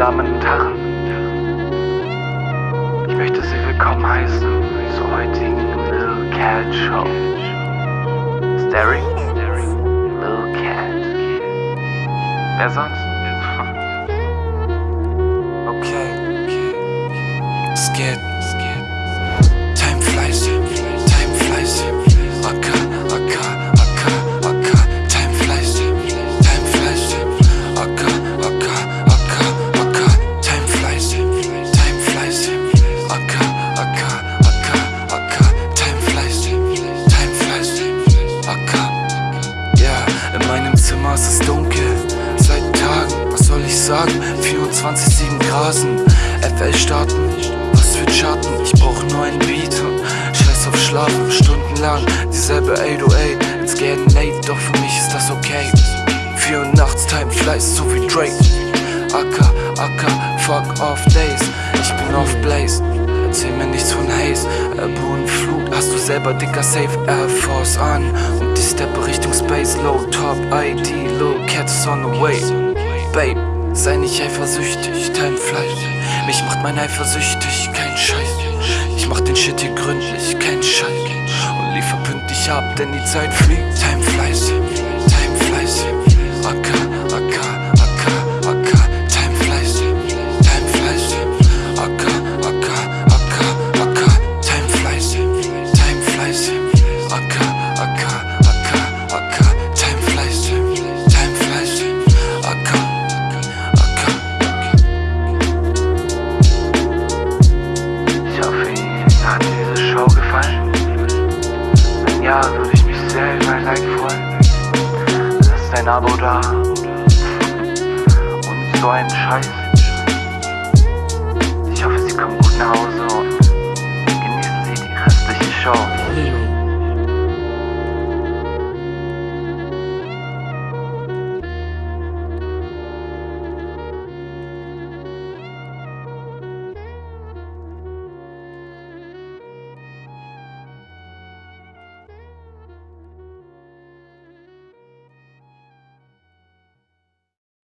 Damen und Herren, ich möchte Sie willkommen heißen zur heutigen Lil Cat Show. Staring Lil Cat. Wer sonst? Okay, es Zimmer ist es dunkel. Seit Tagen, was soll ich sagen? 24-7 Grasen, FL starten, was für Charten? Ich brauch nur einen Beat scheiß auf Schlafen, stundenlang dieselbe 808. It's getting late, doch für mich ist das okay. 4 Uhr nachts, Time flies, so wie Drake. Acker, Acker, fuck off days. Ich bin auf Blaze. Erzähl mir nichts von Haze, Ebbe Flut, hast du selber dicker Safe Air Force an Steppe Richtung Space, Low Top ID, Low Cats on the way. Babe, sei nicht eifersüchtig, Time flies Mich macht mein Eifersüchtig, kein Scheiß. Ich mach den Shit hier gründlich, kein Scheiß. Und liefer pünktlich ab, denn die Zeit fliegt. Time flies, time flies. Acker, Acker, Ein Abo da. Und so einen Scheiß. Ich hoffe, Sie kommen gut nach Hause und genießen Sie die restliche Show.